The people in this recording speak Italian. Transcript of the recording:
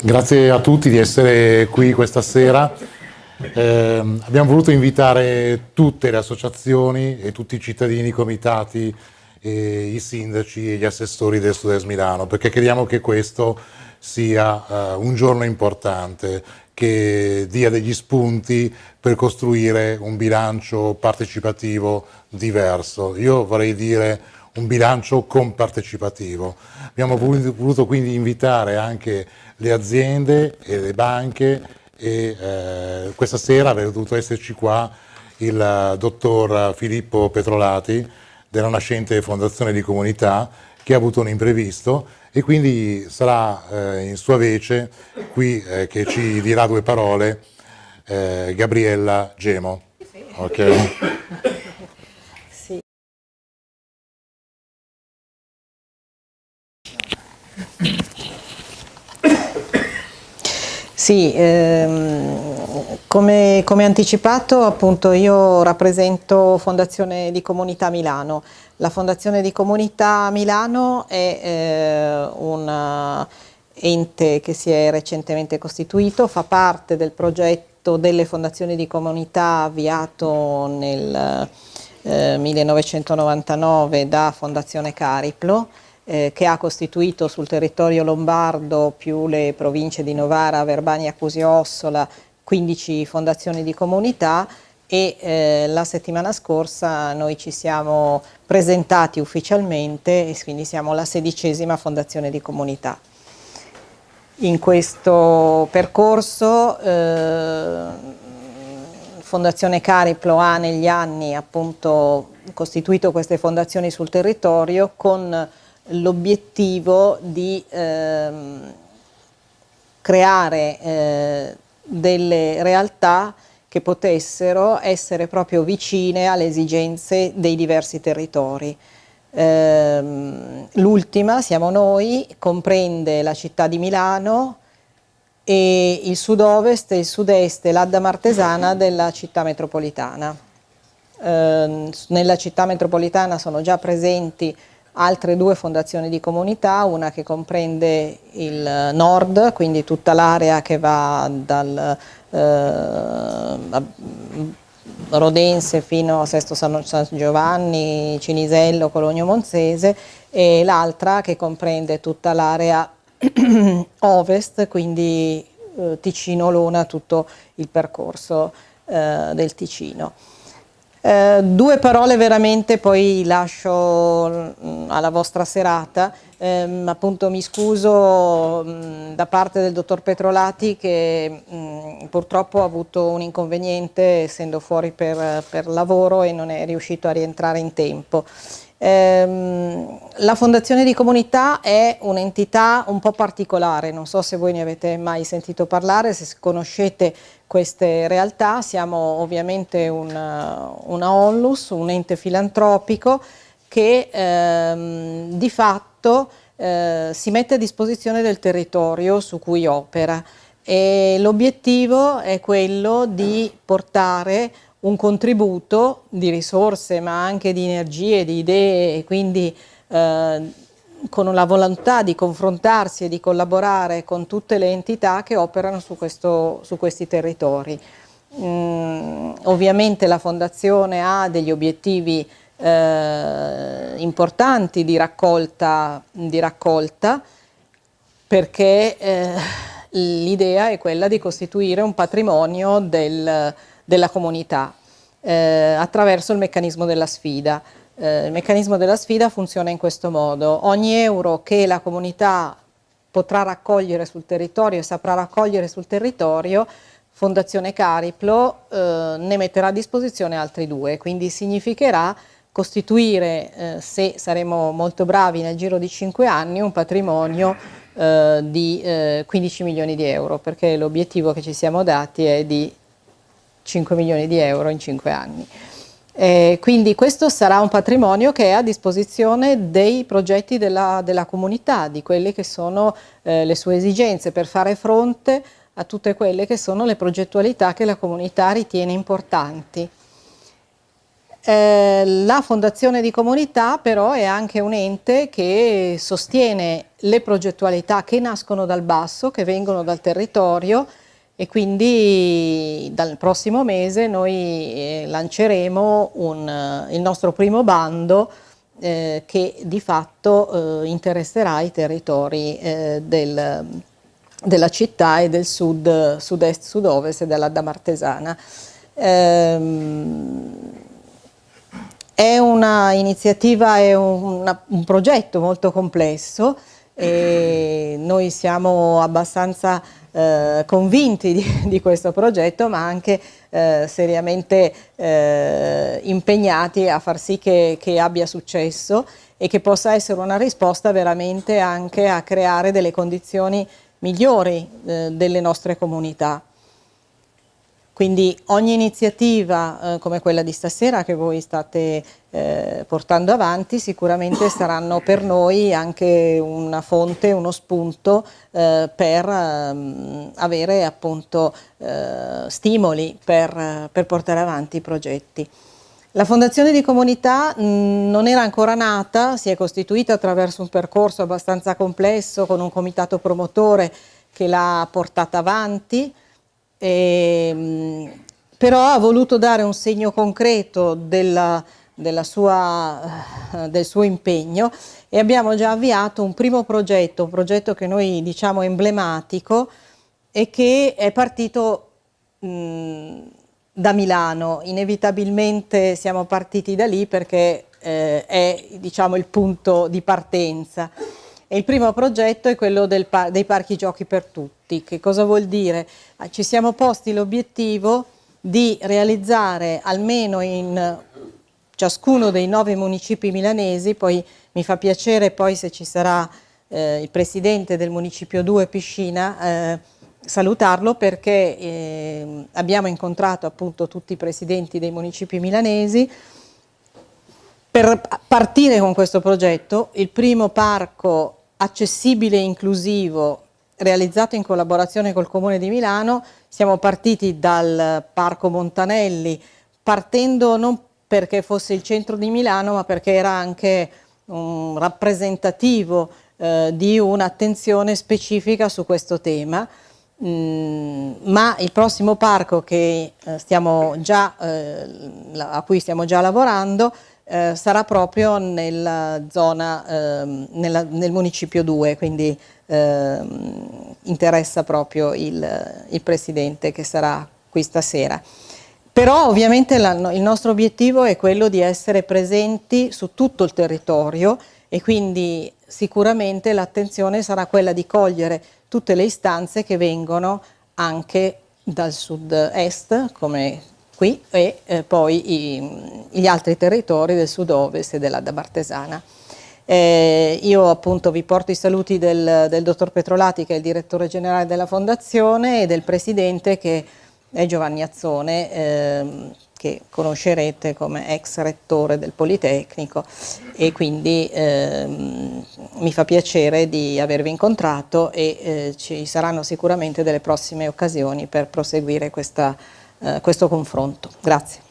Grazie a tutti di essere qui questa sera. Eh, abbiamo voluto invitare tutte le associazioni e tutti i cittadini, i comitati, i sindaci e gli assessori del Sud-Est Milano perché crediamo che questo sia uh, un giorno importante che dia degli spunti per costruire un bilancio partecipativo diverso. Io vorrei dire un bilancio compartecipativo. Abbiamo voluto quindi invitare anche le aziende e le banche e eh, questa sera avrebbe dovuto esserci qua il uh, dottor Filippo Petrolati della nascente Fondazione di Comunità che ha avuto un imprevisto e quindi sarà eh, in sua vece qui eh, che ci dirà due parole eh, Gabriella Gemo. Okay. Sì, ehm, come, come, anticipato appunto io rappresento Fondazione di Comunità Milano. La Fondazione di Comunità Milano è eh, un ente che si è recentemente costituito, fa parte del progetto delle fondazioni di comunità avviato nel eh, 1999 da Fondazione Cariplo eh, che ha costituito sul territorio lombardo più le province di Novara, Verbania, Cusio Ossola 15 fondazioni di comunità e eh, la settimana scorsa noi ci siamo presentati ufficialmente e quindi siamo la sedicesima fondazione di comunità. In questo percorso eh, Fondazione Cariplo ha negli anni appunto costituito queste fondazioni sul territorio con l'obiettivo di ehm, creare eh, delle realtà che potessero essere proprio vicine alle esigenze dei diversi territori. Ehm, L'ultima, siamo noi, comprende la città di Milano e il sud-ovest e il sud-est e l'Adda Martesana della città metropolitana. Ehm, nella città metropolitana sono già presenti altre due fondazioni di comunità, una che comprende il nord, quindi tutta l'area che va dal eh, Rodense fino a Sesto San, Giovanni, Cinisello, Cologno Monzese e l'altra che comprende tutta l'area ovest, quindi eh, Ticino-Luna, tutto il percorso eh, del Ticino. Eh, due parole veramente, poi lascio mh, alla vostra serata. Eh, appunto mi scuso mh, da parte del dottor Petrolati che mh, purtroppo ha avuto un inconveniente essendo fuori per, per lavoro e non è riuscito a rientrare in tempo. Ehm, la Fondazione di Comunità è un'entità un po' particolare, non so se voi ne avete mai sentito parlare, se conoscete queste realtà, siamo ovviamente una, una onlus, un ente filantropico che ehm, di fatto eh, si mette a disposizione del territorio su cui opera. E l'obiettivo è quello di portare un contributo di risorse ma anche di energie, di idee e quindi eh, con la volontà di confrontarsi e di collaborare con tutte le entità che operano su, questo, su questi territori. Mm, ovviamente la Fondazione ha degli obiettivi eh, importanti di raccolta, di raccolta perché eh, l'idea è quella di costituire un patrimonio del, della comunità eh, attraverso il meccanismo della sfida. Eh, il meccanismo della sfida funziona in questo modo. Ogni euro che la comunità potrà raccogliere sul territorio e saprà raccogliere sul territorio, Fondazione Cariplo eh, ne metterà a disposizione altri due, quindi significherà costituire, eh, se saremo molto bravi nel giro di 5 anni, un patrimonio eh, di 15 eh, milioni di euro, perché l'obiettivo che ci siamo dati è di 5 milioni di euro in 5 anni. Eh, quindi questo sarà un patrimonio che è a disposizione dei progetti della, della comunità, di quelle che sono eh, le sue esigenze per fare fronte a tutte quelle che sono le progettualità che la comunità ritiene importanti. Eh, la Fondazione di Comunità però è anche un ente che sostiene le progettualità che nascono dal basso, che vengono dal territorio e quindi dal prossimo mese noi eh, lanceremo un, il nostro primo bando eh, che di fatto eh, interesserà i territori eh, del, della città e del sud, sud-est, sud-ovest della Damartesana. Ehm, è un'iniziativa, è un, un progetto molto complesso e noi siamo abbastanza eh, convinti di, di, questo progetto ma anche eh, seriamente eh, impegnati a far sì che, che, abbia successo e che possa essere una risposta veramente anche a creare delle condizioni migliori eh, delle nostre comunità. Quindi ogni iniziativa eh, come quella di stasera che voi state eh, portando avanti sicuramente saranno per noi anche una fonte, uno spunto eh, per ehm, avere appunto eh, stimoli per, per, portare avanti i progetti. La Fondazione di Comunità mh, non era ancora nata, si è costituita attraverso un percorso abbastanza complesso con un comitato promotore che l'ha portata avanti, e, ehm, però ha voluto dare un segno concreto della, della sua, eh, del suo impegno e abbiamo già avviato un primo progetto, un progetto che noi diciamo emblematico e che è partito mh, da Milano, inevitabilmente siamo partiti da lì perché eh, è diciamo, il punto di partenza. E il primo progetto è quello par dei parchi giochi per tutti. Che cosa vuol dire? Ah, ci siamo posti l'obiettivo di realizzare almeno in ciascuno dei nove municipi milanesi, poi mi fa piacere poi se ci sarà eh, il presidente del municipio 2 Piscina, eh, salutarlo perché eh, abbiamo incontrato appunto tutti i presidenti dei municipi milanesi, per partire con questo progetto, il primo parco accessibile e inclusivo realizzato in collaborazione col Comune di Milano, siamo partiti dal Parco Montanelli, partendo non perché fosse il centro di Milano, ma perché era anche un rappresentativo eh, di un'attenzione specifica su questo tema. Mm, ma il prossimo parco che, eh, già, eh, a cui stiamo già lavorando eh, sarà proprio nella zona, eh, nella, nel municipio 2, quindi eh, interessa proprio il, il, Presidente che sarà qui stasera. Però ovviamente la, il nostro obiettivo è quello di essere presenti su tutto il territorio e quindi sicuramente l'attenzione sarà quella di cogliere tutte le istanze che vengono anche dal sud-est, come qui e eh, poi i, gli altri territori del sud-ovest e della Damartesana. Eh, io appunto vi porto i saluti del, del, dottor Petrolati che è il direttore generale della fondazione e del presidente che è Giovanni Azzone eh, che conoscerete come ex rettore del Politecnico e quindi ehm, mi fa piacere di avervi incontrato e eh, ci saranno sicuramente delle prossime occasioni per proseguire questa eh, questo confronto. Grazie.